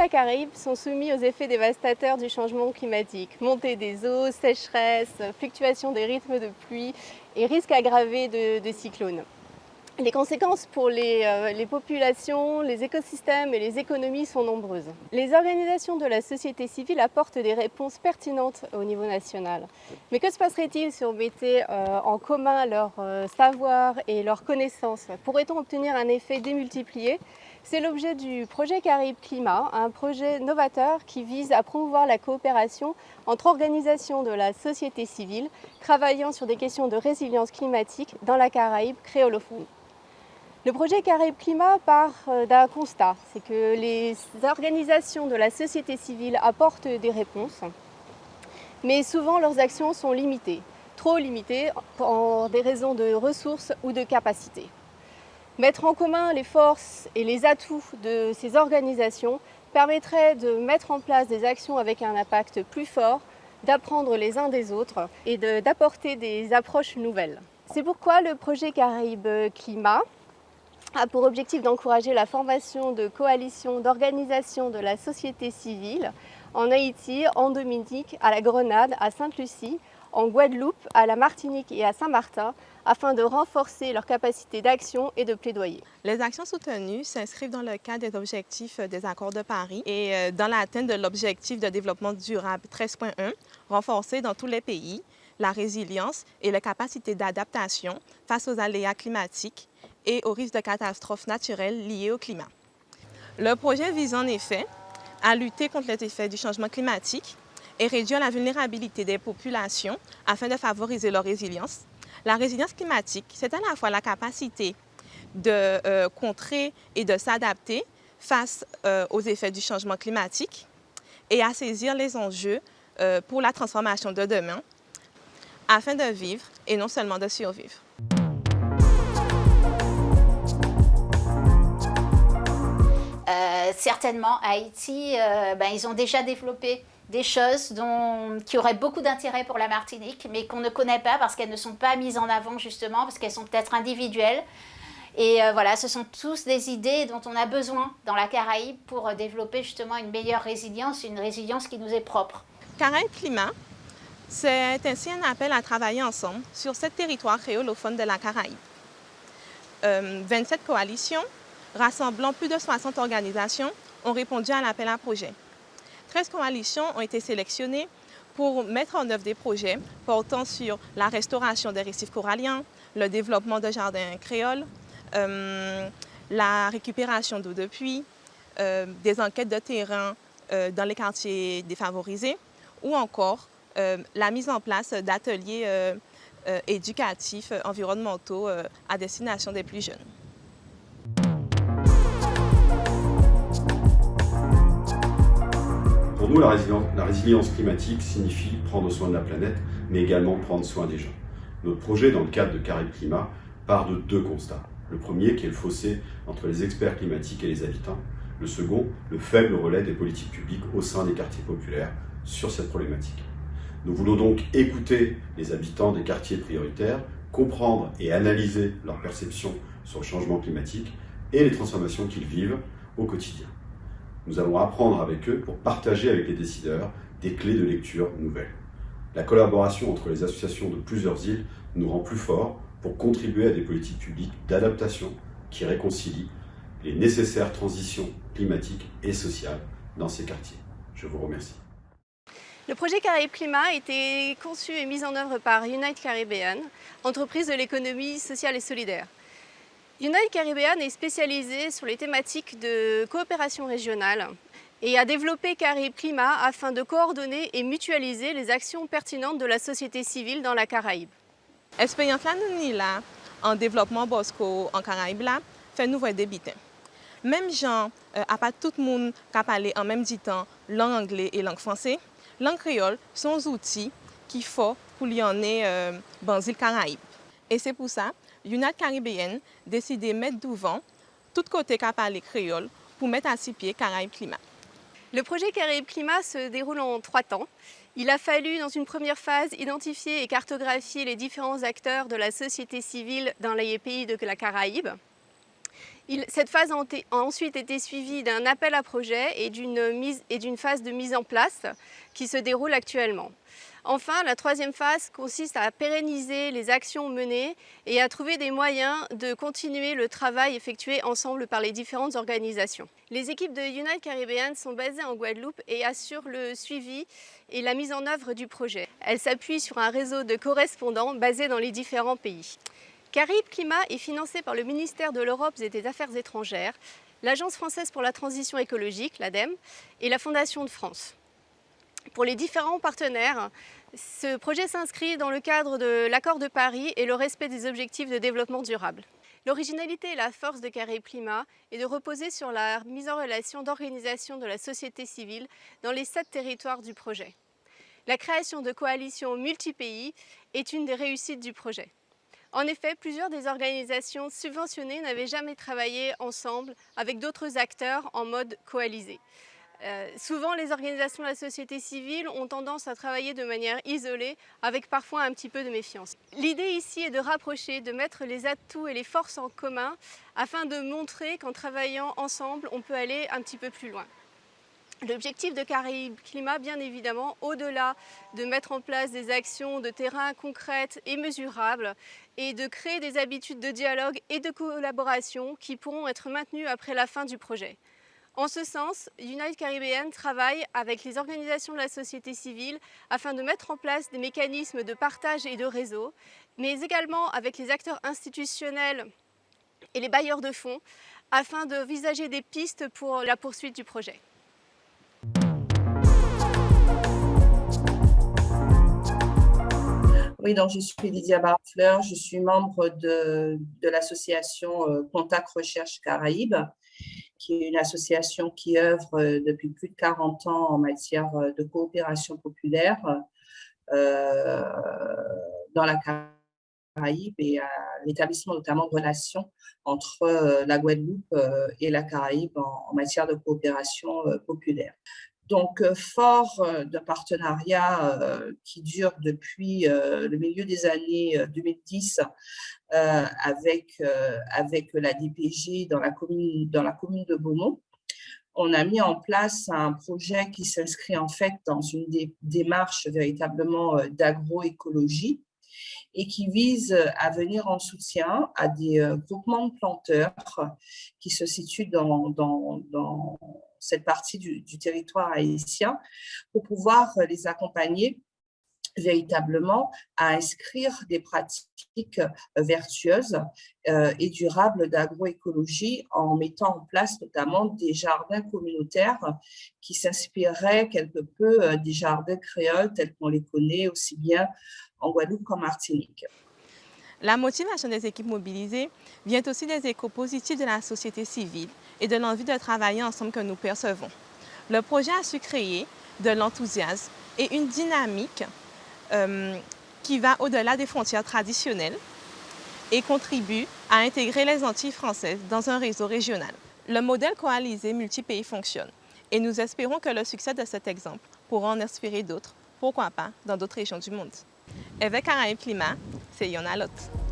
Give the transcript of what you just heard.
La Caraïbe sont soumis aux effets dévastateurs du changement climatique. Montée des eaux, sécheresse, fluctuation des rythmes de pluie et risques aggravés de, cyclones. Les conséquences pour les, euh, les, populations, les écosystèmes et les économies sont nombreuses. Les organisations de la société civile apportent des réponses pertinentes au niveau national. Mais que se passerait-il si on mettait euh, en commun leur euh, savoir et leurs connaissances Pourrait-on obtenir un effet démultiplié? C'est l'objet du projet Caraïbes Climat, un projet novateur qui vise à promouvoir la coopération entre organisations de la société civile travaillant sur des questions de résilience climatique dans la Caraïbe créolophone. Le projet Caraïbes Climat part euh, d'un constat, c'est que les organisations de la société civile apportent des réponses, mais souvent leurs actions sont limitées, trop limitées pour des raisons de ressources ou de capacités. Mettre en commun les forces et les atouts de ces organisations permettrait de mettre en place des actions avec un impact plus fort, d'apprendre les uns des autres et d'apporter des approches nouvelles. C'est pourquoi le projet Caraïbes Climat a pour objectif d'encourager la formation de coalitions d'organisations de la société civile en Haïti, en Dominique, à la Grenade, à Sainte-Lucie, en Guadeloupe, à la Martinique et à Saint-Martin, afin de renforcer leur capacité d'action et de plaidoyer. Les actions soutenues s'inscrivent dans le cadre des objectifs des accords de Paris et euh, dans l'atteinte de l'objectif de développement durable 13.1, renforcé dans tous les pays, la résilience et la capacité d'adaptation face aux aléas climatiques et aux risques de catastrophes naturelles liées au climat. Le projet vise en effet à lutter contre les effets du changement climatique et réduire la vulnérabilité des populations afin de favoriser leur résilience. La résilience climatique, c'est à la fois la capacité de euh, contrer et de s'adapter face euh, aux effets du changement climatique et à saisir les enjeux euh, pour la transformation de demain afin de vivre et non seulement de survivre. Certainement, Haïti, ben, ils ont déjà développé des choses dont, qui auraient beaucoup d'intérêt pour la Martinique, mais qu'on ne connaît pas parce qu'elles ne sont pas mises en avant justement, parce qu'elles sont peut-être individuelles. Et euh, voilà, ce sont tous des idées dont on a besoin dans la Caraïbe pour développer justement une meilleure résilience, une résilience qui nous est propre. Caraïbe Climat, c'est ainsi un appel à travailler ensemble sur ce territoire créolophone de la Caraïbe. 27 coalitions rassemblant plus de 60 organisations, ont répondu à l'appel à projet. 13 coalitions ont été sélectionnées pour mettre en œuvre des projets portant sur la restauration des récifs coralliens, le développement de jardins créoles, euh, la récupération d'eau de pluie, euh, des enquêtes de terrain euh, dans les quartiers défavorisés ou encore la mise en place d'ateliers éducatifs environnementaux à destination des plus jeunes. Nous, la résilience, la résilience, climatique signifie prendre soin de la planète, mais également prendre soin des gens. Notre projet, dans le cadre de Caraïbes Climat, part de deux constats. Le premier, qui est le fossé entre les experts climatiques et les habitants. Le second, le faible relais des politiques publiques au sein des quartiers populaires sur cette problématique. Nous voulons donc écouter les habitants des quartiers prioritaires, comprendre et analyser leur perception sur le changement climatique et les transformations qu'ils vivent au quotidien. Nous allons apprendre avec eux pour partager avec les décideurs des clés de lecture nouvelles. La collaboration entre les associations de plusieurs îles nous rend plus forts pour contribuer à des politiques publiques d'adaptation qui réconcilient les nécessaires transitions climatiques et sociales dans ces quartiers. Je vous remercie. Le projet Caraïbes Climat a été conçu et mis en œuvre par Unite Caribbean, entreprise de l'économie sociale et solidaire. Unite Caribbean est spécialisé sur les thématiques de coopération régionale et a développé Caraïbes Climat afin de coordonner et mutualiser les actions pertinentes de la société civile dans la Caraïbe. Expérience là, en développement Bosco en Caraïbe là, fait nous voir débuter. Même gens, euh, à pas tout le monde qui parler en même temps langue anglaise et langue française, langue créole sont des outils qu'il faut pour y en euh, dans les Caraïbes. Et c'est pour ça Unite Caribéenne décide de mettre devant tout côté qu'a créole pour mettre à six pieds Caraïbes Climat. Le projet Caraïbes Climat se déroule en trois temps. Il a fallu, dans une première phase, identifier et cartographier les différents acteurs de la société civile dans les pays de la Caraïbe. Cette phase a, ensuite été suivie d'un appel à projet et d'une phase de mise en place qui se déroule actuellement. Enfin, la troisième phase consiste à pérenniser les actions menées et à trouver des moyens de continuer le travail effectué ensemble par les différentes organisations. Les équipes de Unite Caribbean sont basées en Guadeloupe et assurent le suivi et la mise en œuvre du projet. Elles s'appuient sur un réseau de correspondants basés dans les différents pays. Caraïbes Climat est financé par le ministère de l'Europe et des Affaires étrangères, l'Agence française pour la transition écologique, l'ADEME, et la Fondation de France. Pour les différents partenaires, ce projet s'inscrit dans le cadre de l'accord de Paris et le respect des objectifs de développement durable. L'originalité et la force de Caraïbes Climat est de reposer sur la mise en relation d'organisations de la société civile dans les sept territoires du projet. La création de coalitions multi-pays est une des réussites du projet. En effet, plusieurs des organisations subventionnées n'avaient jamais travaillé ensemble avec d'autres acteurs en mode coalisé. Euh, souvent, les organisations de la société civile ont tendance à travailler de manière isolée, avec parfois un petit peu de méfiance. L'idée ici est de rapprocher, de mettre les atouts et les forces en commun, afin de montrer qu'en travaillant ensemble, on peut aller un petit peu plus loin. L'objectif de Caraïbes Climat, bien évidemment, au-delà de mettre en place des actions de terrain concrètes et mesurables, et de créer des habitudes de dialogue et de collaboration qui pourront être maintenues après la fin du projet. En ce sens, Unite Caribbean travaille avec les organisations de la société civile afin de mettre en place des mécanismes de partage et de réseau, mais également avec les acteurs institutionnels et les bailleurs de fonds afin de visager des pistes pour la poursuite du projet. Oui, donc je suis Lydia Barfleur, je suis membre de, l'association euh, Contact Recherche Caraïbes, qui est une association qui œuvre euh, depuis plus de 40 ans en matière euh, de coopération populaire dans la Caraïbe et à l'établissement notamment de relations entre la Guadeloupe et la Caraïbe en matière de coopération populaire. Donc, euh, fort euh, d'un partenariat euh, qui dure depuis le milieu des années 2010 avec, avec la DPG dans la commune, dans la commune de Beaumont, on a mis en place un projet qui s'inscrit en fait dans une démarche véritablement d'agroécologie et qui vise à venir en soutien à des groupements de planteurs qui se situent dans, dans, dans cette partie du, territoire haïtien pour pouvoir euh, les accompagner véritablement à inscrire des pratiques euh, vertueuses euh, et durables d'agroécologie en mettant en place notamment des jardins communautaires qui s'inspireraient quelque peu des jardins créoles tels qu'on les connaît aussi bien en Guadeloupe qu'en Martinique. La motivation des équipes mobilisées vient aussi des échos positifs de la société civile et de l'envie de travailler ensemble que nous percevons. Le projet a su créer de l'enthousiasme et une dynamique euh, qui va au-delà des frontières traditionnelles et contribue à intégrer les Antilles françaises dans un réseau régional. Le modèle coalisé multi-pays fonctionne et nous espérons que le succès de cet exemple pourra en inspirer d'autres, pourquoi pas dans d'autres régions du monde. Avec Caraïbes Climat, c'est Yona Lot.